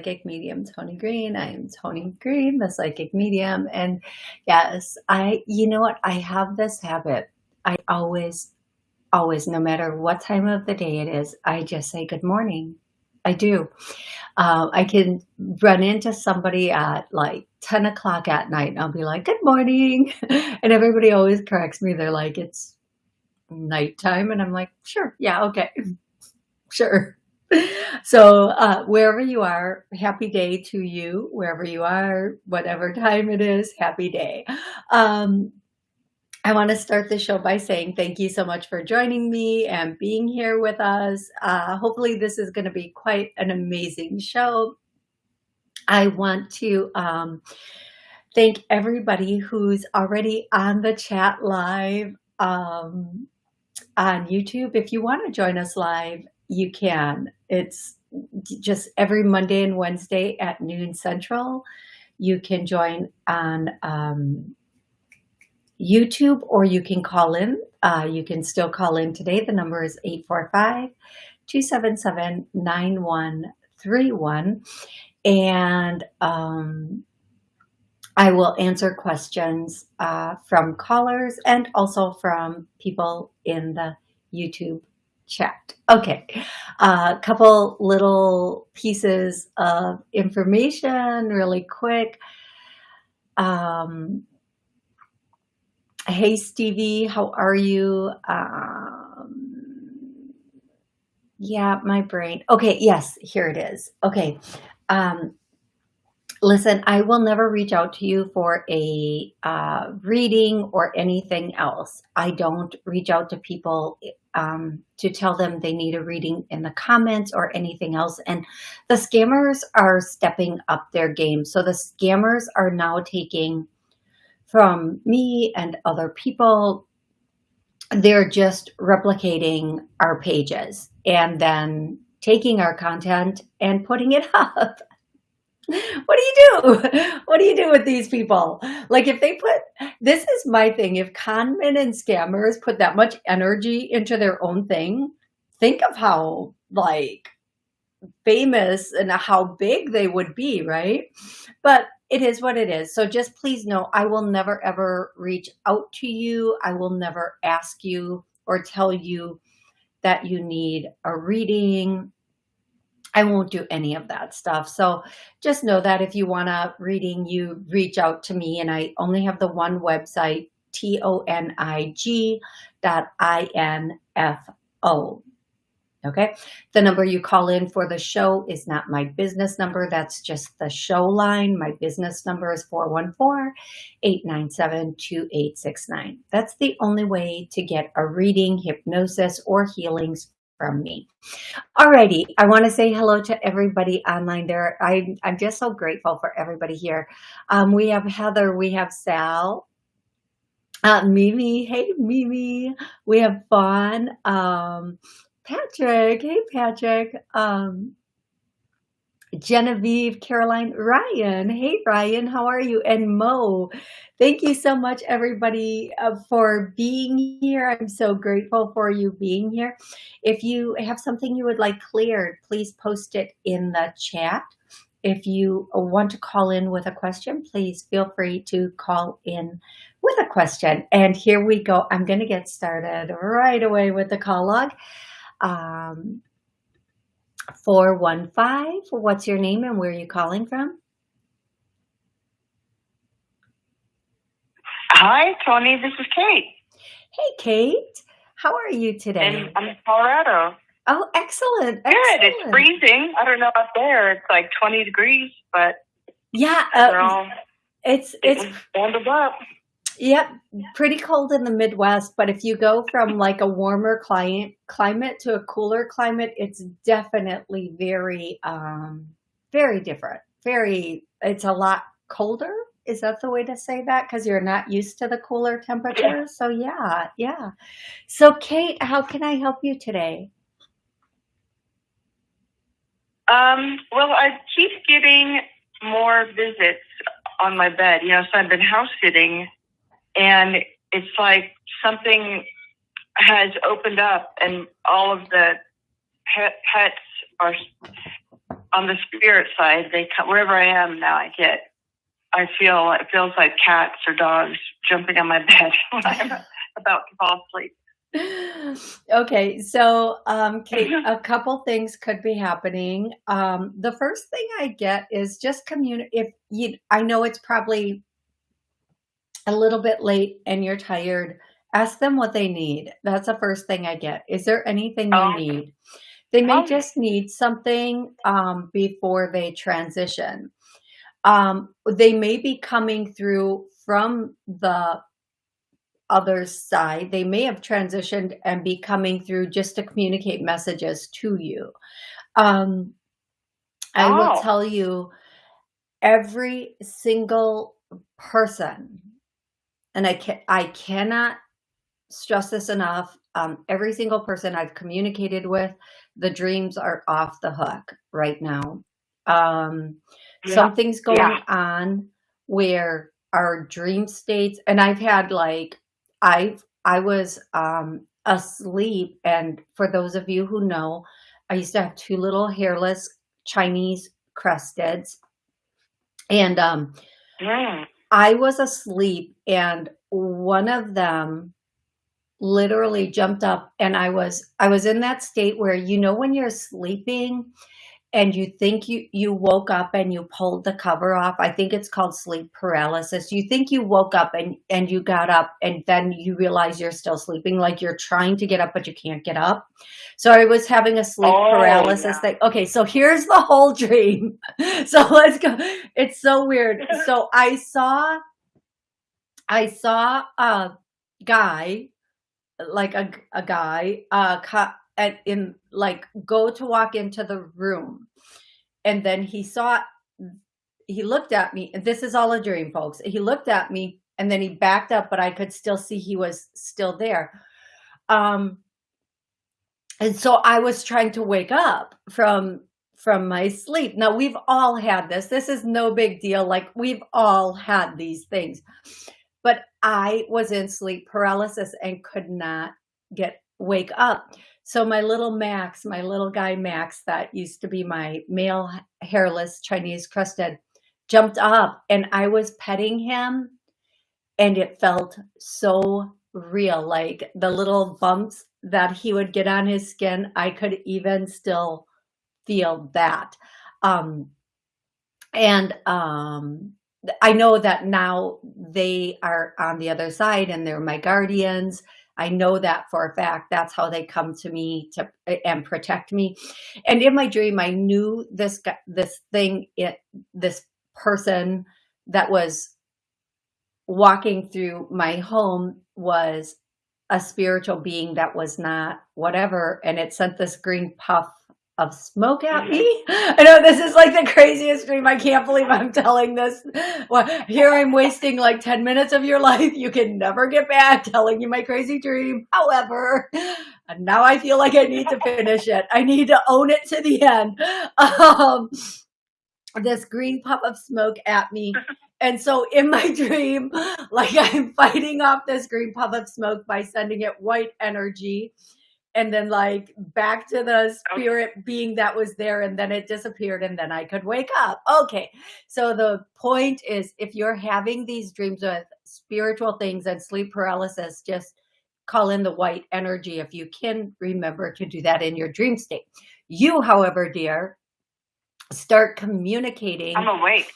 Psychic Medium Tony Green. I am Tony Green, the Psychic Medium. And yes, I, you know what? I have this habit. I always, always, no matter what time of the day it is, I just say good morning. I do. Uh, I can run into somebody at like 10 o'clock at night and I'll be like, good morning. And everybody always corrects me. They're like, it's nighttime. And I'm like, sure. Yeah. Okay. Sure so uh, wherever you are, happy day to you, wherever you are, whatever time it is, happy day. Um, I want to start the show by saying thank you so much for joining me and being here with us. Uh, hopefully this is going to be quite an amazing show. I want to um, thank everybody who's already on the chat live um, on YouTube. If you want to join us live, you can. It's just every Monday and Wednesday at noon central. You can join on um, YouTube or you can call in. Uh, you can still call in today. The number is 845-277-9131. And um, I will answer questions uh, from callers and also from people in the YouTube checked. Okay, a uh, couple little pieces of information really quick. Um, hey, Stevie, how are you? Um, yeah, my brain. Okay, yes, here it is. Okay. Um, listen, I will never reach out to you for a uh, reading or anything else. I don't reach out to people um, to tell them they need a reading in the comments or anything else. And the scammers are stepping up their game. So the scammers are now taking from me and other people, they're just replicating our pages and then taking our content and putting it up what do you do? What do you do with these people? Like if they put, this is my thing. If conmen and scammers put that much energy into their own thing, think of how like famous and how big they would be, right? But it is what it is. So just please know, I will never ever reach out to you. I will never ask you or tell you that you need a reading I won't do any of that stuff. So just know that if you want a reading, you reach out to me and I only have the one website, T-O-N-I-G dot I-N-F-O. Okay. The number you call in for the show is not my business number. That's just the show line. My business number is 414-897-2869. That's the only way to get a reading, hypnosis, or healings from me. Alrighty, I want to say hello to everybody online there. I, I'm just so grateful for everybody here. Um, we have Heather, we have Sal, uh, Mimi, hey Mimi, we have Fawn, um, Patrick, hey Patrick, um, Genevieve, Caroline, Ryan. Hey, Ryan, how are you? And Mo, thank you so much, everybody, uh, for being here. I'm so grateful for you being here. If you have something you would like cleared, please post it in the chat. If you want to call in with a question, please feel free to call in with a question. And here we go. I'm going to get started right away with the call log. Um, 415. What's your name and where are you calling from? Hi, Tony. This is Kate. Hey, Kate. How are you today? And I'm in Colorado. Oh, excellent. Good. It's freezing. I don't know up there. It's like 20 degrees, but yeah, uh, it's it's warmed up. Yep, pretty cold in the Midwest, but if you go from like a warmer client climate to a cooler climate, it's definitely very, um, very different. very, it's a lot colder. Is that the way to say that? Because you're not used to the cooler temperatures. So yeah, yeah. So Kate, how can I help you today? Um, well, I keep getting more visits on my bed, you know, so I've been house sitting and it's like something has opened up and all of the pet, pets are on the spirit side. They come wherever I am now. I get, I feel it feels like cats or dogs jumping on my bed when I'm about to fall asleep. okay, so um, Kate, a couple things could be happening. Um, the first thing I get is just communicate. If you, I know it's probably a little bit late and you're tired. Ask them what they need. That's the first thing I get. Is there anything you Oh, need? They may oh, just need something um, before they transition. Um, they may be coming through from the other side. They may have transitioned and be coming through just to communicate messages to you. Um, I will oh, tell you every single person, and I can I cannot stress this enough. Um, every single person I've communicated with, the dreams are off the hook right now. Um, yeah, something's yeah. going on where our dream states, and I've had like I've I was um, asleep, and for those of you who know, I used to have two little hairless Chinese cresteds, and um, Mm. I was asleep, and one of them literally jumped up and I was I was in that state where you know when you're sleeping and you think you you woke up and you pulled the cover off. I think it's called sleep paralysis. You think you woke up and and you got up and then you realize you're still sleeping like you're trying to get up but you can't get up. So I was having a sleep Oh, paralysis yeah. thing. Okay, so here's the whole dream. So let's go. It's so weird. So I saw I saw a guy like a a guy uh cut in like go to walk into the room. And then he saw he looked at me this is all a dream folks. He looked at me and then he backed up but i could still see he was still there. Um and so i was trying to wake up from from my sleep. Now we've all had this. This is no big deal. Like we've all had these things. But I was in sleep paralysis and could not get wake up. So my little Max, my little guy Max, that used to be my male hairless Chinese crested, jumped up and I was petting him and it felt so real. Like the little bumps that he would get on his skin, I could even still feel that. Um, and um, I know that now they are on the other side and they're my guardians. I know that for a fact. That's how they come to me to and protect me. And in my dream, I knew this guy, this thing, it, this person that was walking through my home was a spiritual being that was not whatever, and it sent this green puff of smoke at me. I know this is like the craziest dream. I can't believe I'm telling this. Well, here I'm wasting like 10 minutes of your life. You can never get back telling you my crazy dream. However, and now I feel like I need to finish it. I need to own it to the end. Um, this green puff of smoke at me. And so in my dream, like I'm fighting off this green puff of smoke by sending it white energy and then like back to the Okay. spirit being that was there and then it disappeared and then I could wake up. Okay. So the point is if you're having these dreams with spiritual things and sleep paralysis, just call in the white energy if you can remember to do that in your dream state. You, however, dear, start communicating I'm awake.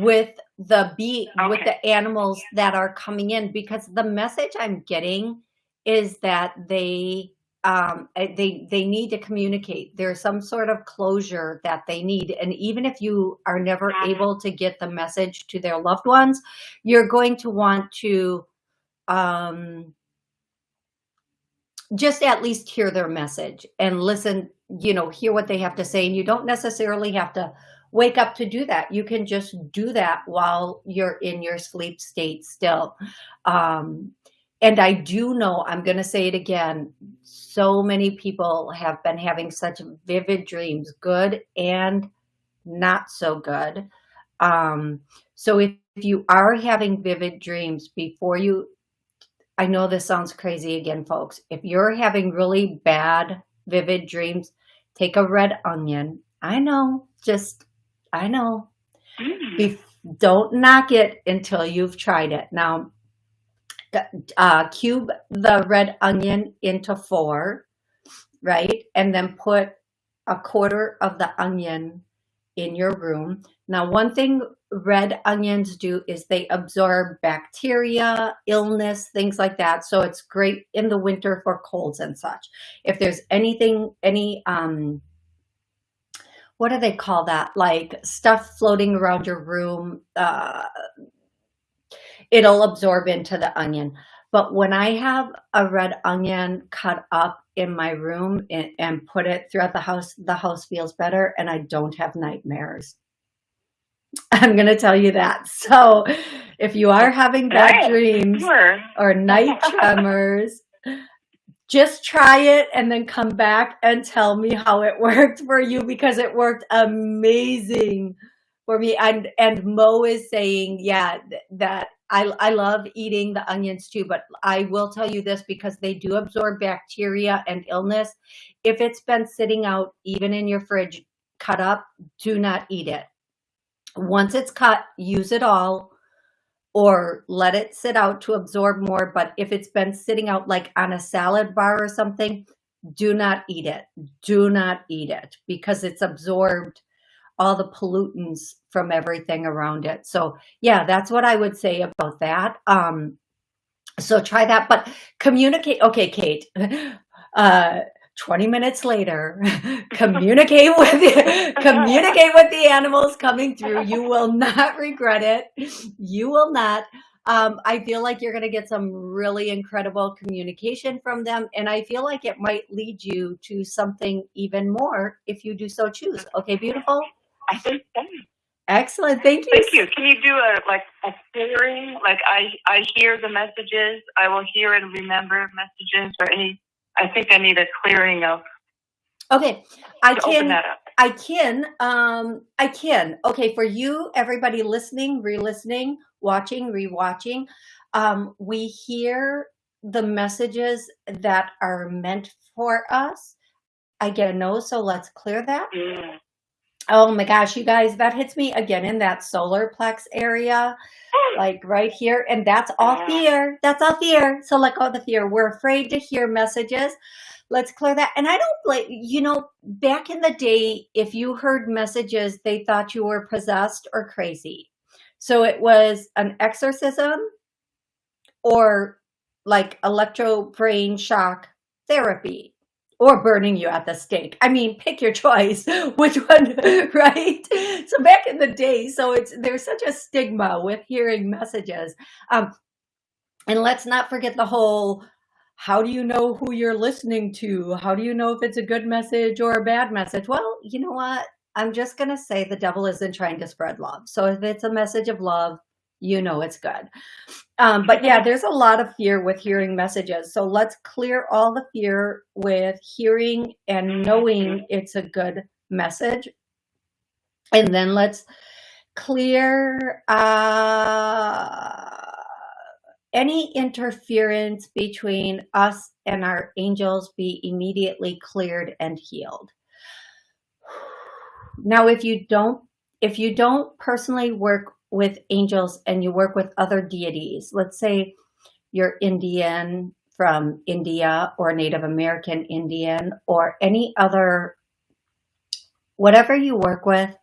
with the bee with the animals that are coming in because the message I'm getting is that they um eh, they they need to communicate there's some sort of closure that they need and even if you are never able to get the message to their loved ones you're going to want to um just at least hear their message and listen, you know, hear what they have to say. And you don't necessarily have to wake up to do that. You can just do that while you're in your sleep state still. Um, and I do know, I'm going to say it again, so many people have been having such vivid dreams, good and not so good. Um, so if, if you are having vivid dreams before you, I know this sounds crazy again, folks. If you're having really bad, vivid dreams, take a red onion. I know, just, I know. Mm. don't knock it until you've tried it. Now, uh, cube the red onion into four, right? And then put a quarter of the onion in your room. Now, one thing red onions do is they absorb bacteria, illness, things like that. So it's great in the winter for colds and such. If there's anything, any, um, what do they call that? Like stuff floating around your room, uh, it'll absorb into the onion. But when I have a red onion cut up in my room and, and put it throughout the house, the house feels better and I don't have nightmares. I'm going to tell you that. So if you are having bad right. dreams sure. or night tremors, just try it and then come back and tell me how it worked for you because it worked amazing for me. And, and Mo is saying, yeah, that I, I love eating the onions too, but I will tell you this because they do absorb bacteria and illness. If it's been sitting out even in your fridge, cut up, do not eat it. Once it's cut, use it all or let it sit out to absorb more. But if it's been sitting out like on a salad bar or something, do not eat it. Do not eat it because it's absorbed all the pollutants from everything around it. So yeah, that's what I would say about that. Um, so try that, but communicate. Okay, Kate, uh, 20 minutes later, communicate with communicate with the animals coming through. You will not regret it. You will not. Um, I feel like you're going to get some really incredible communication from them. And I feel like it might lead you to something even more if you do so choose. Okay, beautiful. I think so. Excellent. Thank you. Thank you. Can you do a like a clearing? Like I I hear the messages. I will hear and remember messages or any. I think I need a clearing of. Okay, I can. I can. Um, I can. Okay, for you, everybody listening, re-listening, watching, re-watching, um, we hear the messages that are meant for us. I get a no, so let's clear that. Mm. Oh my gosh, you guys, that hits me again in that solar plex area, like right here. And that's all fear. That's all fear. So let go of the fear. We're afraid to hear messages. Let's clear that. And I don't blame, you know, back in the day, if you heard messages, they thought you were possessed or crazy. So it was an exorcism or like electro brain shock therapy or burning you at the stake. I mean, pick your choice, which one, right? So back in the day, so it's there's such a stigma with hearing messages. Um, and let's not forget the whole, how do you know who you're listening to? How do you know if it's a good message or a bad message? Well, you know what? I'm just going to say the devil isn't trying to spread love. So if it's a message of love, you know it's good. Um, but yeah, there's a lot of fear with hearing messages. So let's clear all the fear with hearing and knowing it's a good message. And then let's clear uh, any interference between us and our angels be immediately cleared and healed. Now, if you don't, if you don't personally work with angels and you work with other deities, let's say you're Indian from India or Native American Indian or any other, whatever you work with,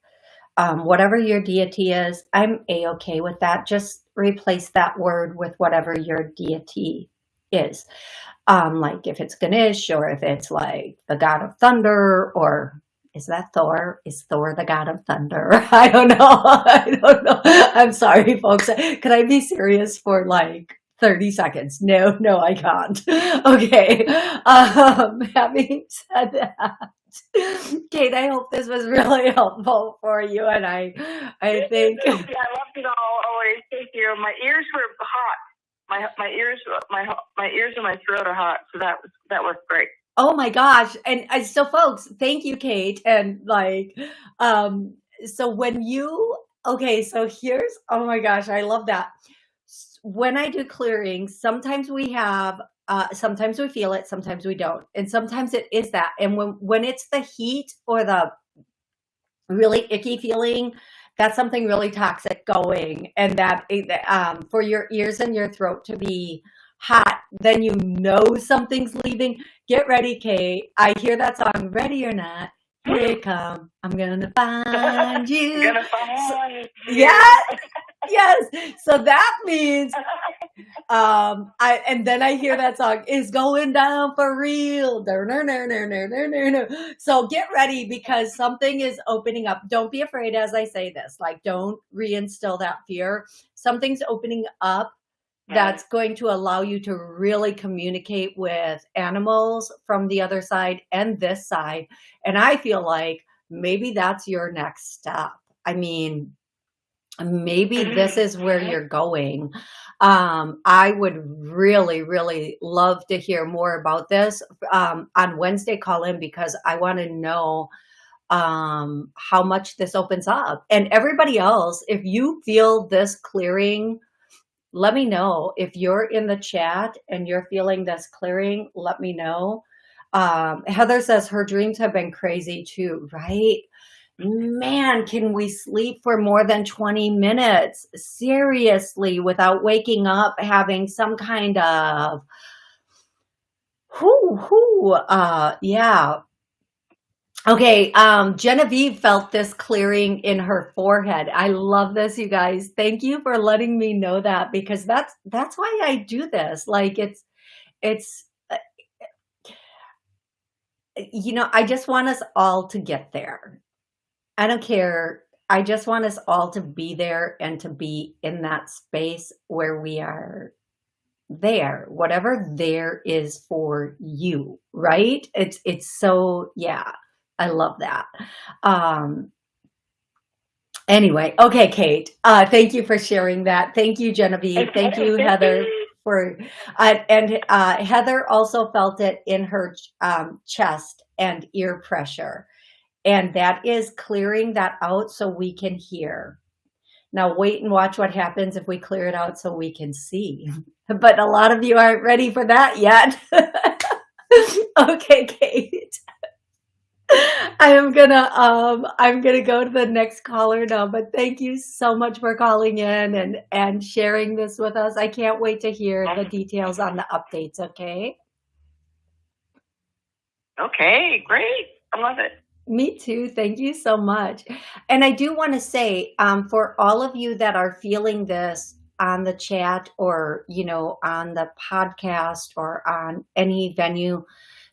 um, whatever your deity is, I'm a-okay with that. Just replace that word with whatever your deity is. Um, like if it's Ganesh or if it's like the god of thunder or is that Thor? Is Thor the god of thunder? I don't know. I don't know. I'm sorry, folks. Can I be serious for like 30 seconds? No, no, I can't. Okay. Um, having said that, Kate, I hope this was really helpful for you. And I, I think. Yeah, I loved it all. Always. Thank you. My ears were hot. My my ears my my ears and my throat are hot, so that was that was great. Oh my gosh. And uh, so folks, thank you, Kate. And like, um, so when you, okay, so here's, oh my gosh, I love that. When I do clearing, sometimes we have, uh, sometimes we feel it, sometimes we don't. And sometimes it is that. And when, when it's the heat or the really icky feeling, that's something really toxic going and that um, for your ears and your throat to be hot, then you know something's leaving. Get ready, Kate. I hear that song, Ready or Not. Here it come. I'm gonna find you. gonna find you. Yes, yes. So that means, um, I and then I hear that song is going down for real. So get ready because something is opening up. Don't be afraid as I say this. Like, don't reinstill that fear. Something's opening up that's going to allow you to really communicate with animals from the other side and this side. And I feel like maybe that's your next step. I mean, maybe this is where mm-hmm. you're going. Um, I would really, really love to hear more about this um, on Wednesday. Call in because I want to know um, how much this opens up. And everybody else, if you feel this clearing let me know if you're in the chat and you're feeling this clearing let me know. Um, heather says her dreams have been crazy too right? Man can we sleep for more than 20 minutes? Seriously without waking up having some kind of whoo whoo uh yeah Okay, um, Genevieve felt this clearing in her forehead. I love this, you guys. Thank you for letting me know that because that's that's why I do this. Like it's it's uh, you know, I just want us all to get there. I don't care. I just want us all to be there and to be in that space where we are there, whatever there is for you, right? It's it's so yeah. I love that. Um, anyway, okay, Kate, uh, thank you for sharing that. Thank you, Genevieve. Thank you, Heather. For, uh, and uh, Heather also felt it in her um, chest and ear pressure. And that is clearing that out so we can hear. Now wait and watch what happens if we clear it out so we can see. But a lot of you aren't ready for that yet. okay, Kate. I am gonna um I'm gonna go to the next caller now, but thank you so much for calling in and and sharing this with us. I can't wait to hear the details on the updates, okay? Okay, great. I love it. Me too. Thank you so much. And I do want to say, um, for all of you that are feeling this on the chat or, you know, on the podcast or on any venue,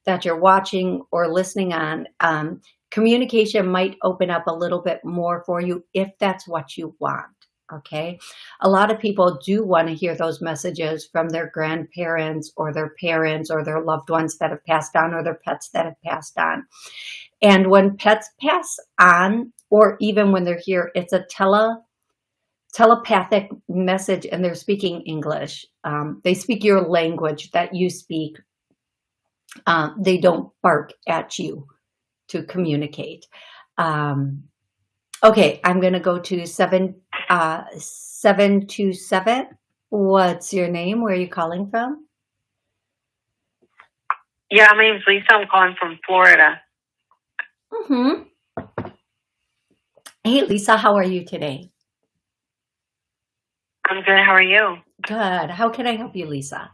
that you're watching or listening on, um, communication might open up a little bit more for you if that's what you want. Okay. A lot of people do want to hear those messages from their grandparents or their parents or their loved ones that have passed on or their pets that have passed on. And when pets pass on, or even when they're here, it's a tele telepathic message and they're speaking English. Um, they speak your language that you speak um, they don't bark at you to communicate. Um, okay, I'm going to go to seven, uh, 727. What's your name? Where are you calling from? Yeah, my name's Lisa. I'm calling from Florida. Mm-hmm. Hey, Lisa, how are you today? I'm good. How are you? Good. How can I help you, Lisa?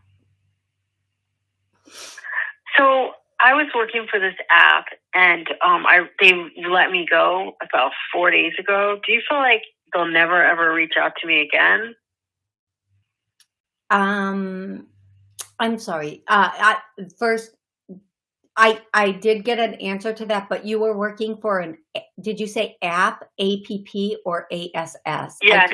So I was working for this app, and um, I they let me go about four days ago. Do you feel like they'll never ever reach out to me again? Um, I'm sorry. Uh, I, first, I I did get an answer to that, but you were working for an. Did you say app, APP, or ASS? Yeah,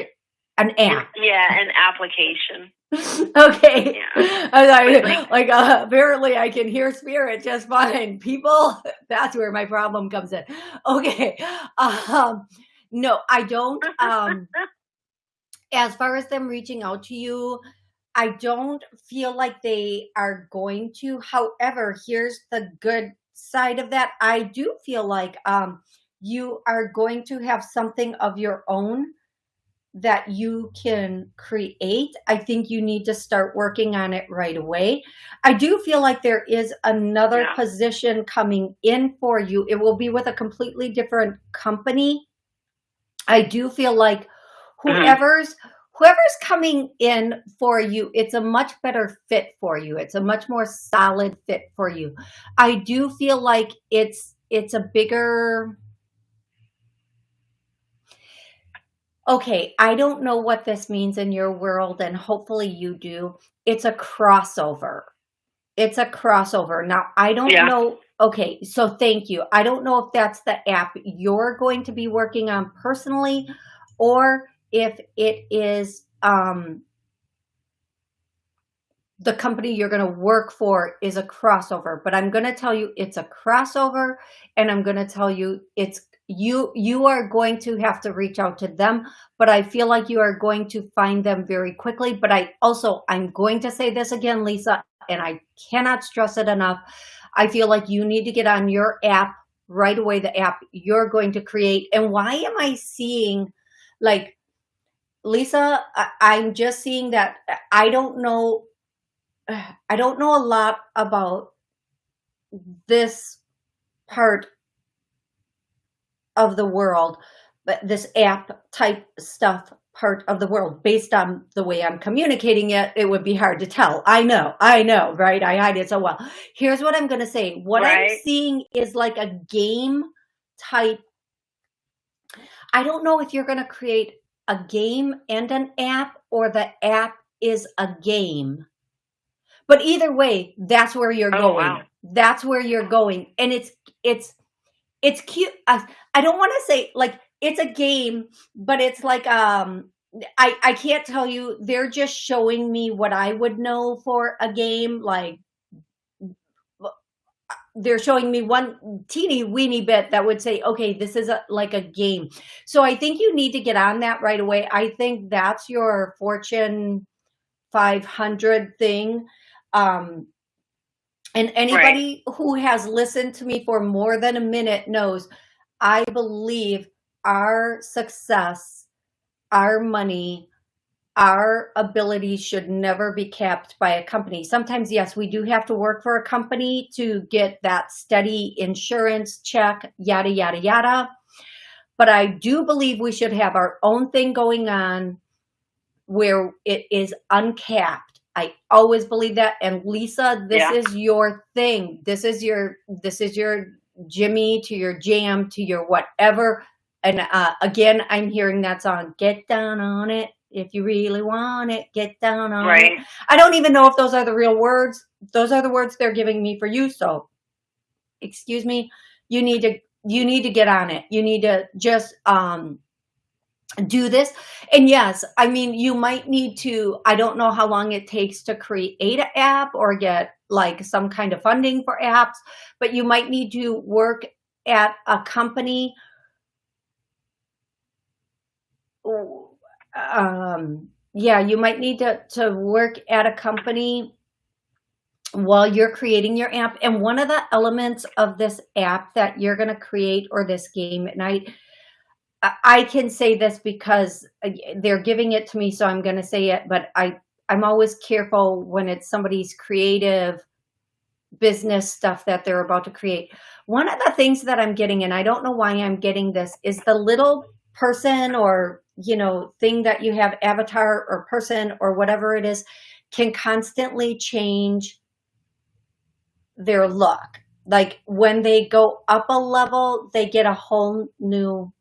an app. Yeah, an application. okay. Yeah. I like, like uh, apparently I can hear spirit just fine. People, that's where my problem comes in. Okay. Um, no, I don't. Um, as far as them reaching out to you, I don't feel like they are going to. However, here's the good side of that. I do feel like um, you are going to have something of your own that you can create. I think you need to start working on it right away. I do feel like there is another Yeah. position coming in for you. It will be with a completely different company. I do feel like Mhm. whoever's whoever's coming in for you, it's a much better fit for you. It's a much more solid fit for you. I do feel like it's it's a bigger Okay, I don't know what this means in your world and hopefully you do. It's a crossover. It's a crossover. Now, I don't Yeah. know. Okay, so thank you. I don't know if that's the app you're going to be working on personally or if it is um the company you're going to work for is a crossover, but I'm going to tell you it's a crossover and I'm going to tell you it's you you are going to have to reach out to them, but I feel like you are going to find them very quickly, but I also I'm going to say this again, Lisa, and I cannot stress it enough. I feel like you need to get on your app right away the app you're going to create. And why am I seeing like Lisa, I, I'm just seeing that I don't know I don't know a lot about this part of the world, but this app type stuff part of the world based on the way I'm communicating it, it would be hard to tell. I know, I know, right? I hide it so well. Here's what I'm going to say. What I'm seeing is like a game type. I don't know if you're going to create a game and an app or the app is a game. But either way, that's where you're Oh, going. wow. That's where you're going. And it's it's it's cute. I, I don't want to say like it's a game, but it's like um I I can't tell you. They're just showing me what I would know for a game like they're showing me one teeny weeny bit that would say, okay, this is a, like a game. So I think you need to get on that right away. I think that's your Fortune 500 thing. Um, and anybody who has listened to me for more than a minute knows I believe our success, our money, our ability should never be capped by a company. Sometimes, yes, we do have to work for a company to get that steady insurance check, yada, yada, yada. But I do believe we should have our own thing going on where it is uncapped. I always believe that. And Lisa, this Yeah. is your thing. This is your, this is your Jimmy to your jam to your whatever. And uh, again, I'm hearing that song, Get Down on It. If you really want it, get down on it. I don't even know if those are the real words. Those are the words they're giving me for you. So, excuse me, you need to you need to get on it. You need to just um do this. And yes, I mean you might need to I don't know how long it takes to create an app or get like some kind of funding for apps, but you might need to work at a company um yeah you might need to to work at a company while you're creating your app and one of the elements of this app that you're going to create or this game at i I- can say this because uh, they're giving it to me so i'm going to say it but i i'm always careful when it's somebody's creative business stuff that they're about to create. One of the things that i'm getting and i don't know why i'm getting this is the little person or you know thing that you have avatar or person or whatever it is can constantly change their look. Like when they go up a level they get a whole new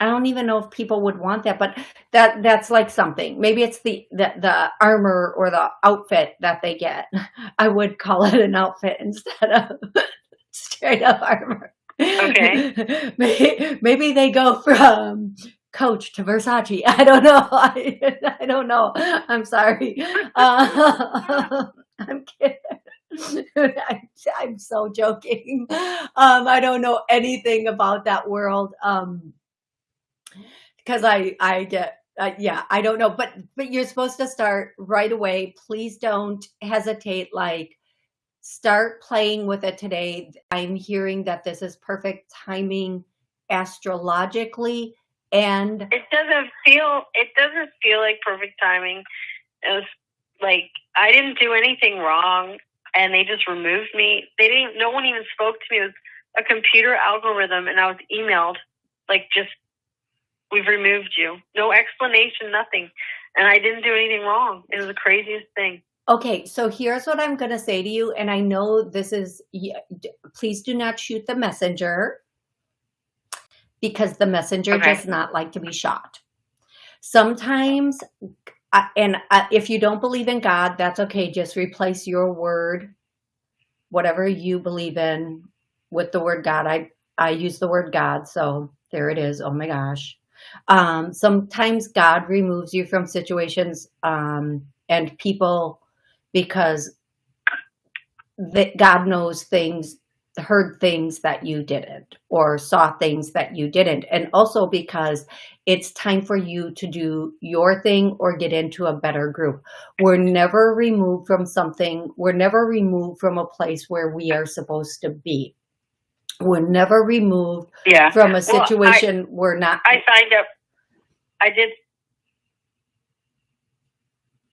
i don't even know if people would want that but that that's like something maybe it's the the, the armor or the outfit that they get i would call it an outfit instead of straight up armor Okay. maybe, maybe they go from Coach to Versace. I don't know. I, I don't know. I'm sorry. Uh, I'm kidding. I, am so joking. Um, I don't know anything about that world. Um, because I I get uh, yeah I don't know, but but you're supposed to start right away. Please don't hesitate. Like start playing with it today. I'm hearing that this is perfect timing astrologically and it doesn't feel it doesn't feel like perfect timing. It was like I didn't do anything wrong and they just removed me. They didn't no one even spoke to me. It was a computer algorithm and I was emailed like just we've removed you. No explanation, nothing. And I didn't do anything wrong. It was the craziest thing. Okay, so here's what I'm going to say to you. And I know this is, please do not shoot the messenger because the messenger okay. does not like to be shot. Sometimes, uh, and uh, if you don't believe in God, that's okay. Just replace your word, whatever you believe in, with the word God. I, I use the word God, so there it is. Oh my gosh. Um, sometimes God removes you from situations um, and people because that God knows things, heard things that you didn't, or saw things that you didn't. And also because it's time for you to do your thing or get into a better group. We're never removed from something. We're never removed from a place where we are supposed to be. We're never removed yeah. from a situation well, I, we're not. I signed up. I did.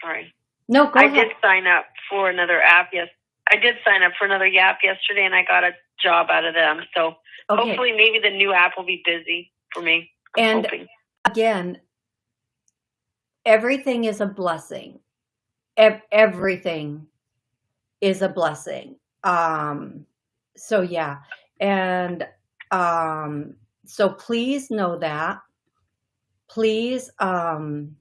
Sorry. No, I ahead. did sign up for another app. Yes, I did sign up for another app yesterday, and I got a job out of them. So okay. hopefully, maybe the new app will be busy for me. and hoping. again, everything is a blessing. Everything is a blessing. Um, so yeah, and um, so please know that. Please um,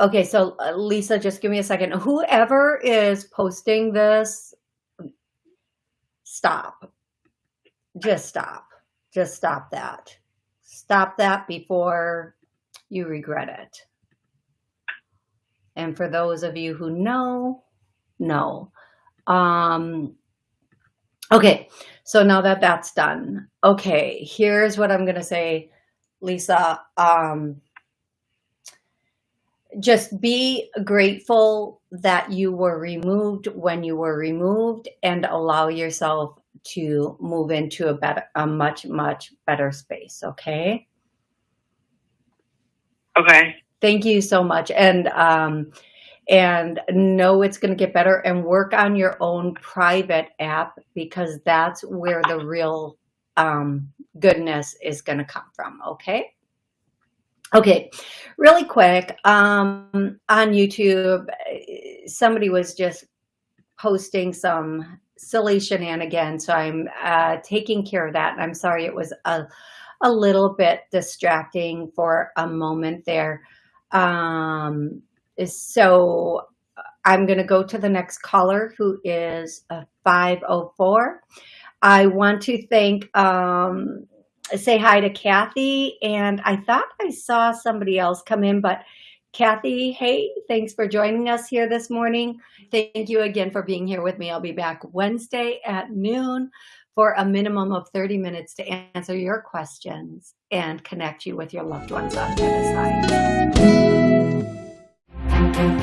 Okay, so uh, Lisa, just give me a second. Whoever is posting this, stop. Just stop. Just stop that. Stop that before you regret it. And for those of you who know, know. Um, okay, so now that that's done. Okay, here's what I'm going to say, Lisa. Um, just be grateful that you were removed when you were removed and allow yourself to move into a better a much much better space okay okay thank you so much and um and know it's going to get better and work on your own private app because that's where the real um goodness is going to come from okay Okay, really quick, um, on YouTube, somebody was just posting some silly shenanigans, again, so I'm uh, taking care of that. And I'm sorry it was a, a little bit distracting for a moment there. Um, so I'm going to go to the next caller who is a 504. I want to thank um, say hi to Kathy. And I thought I saw somebody else come in, but Kathy, hey, thanks for joining us here this morning. Thank you again for being here with me. I'll be back Wednesday at noon for a minimum of 30 minutes to answer your questions and connect you with your loved ones on the other side.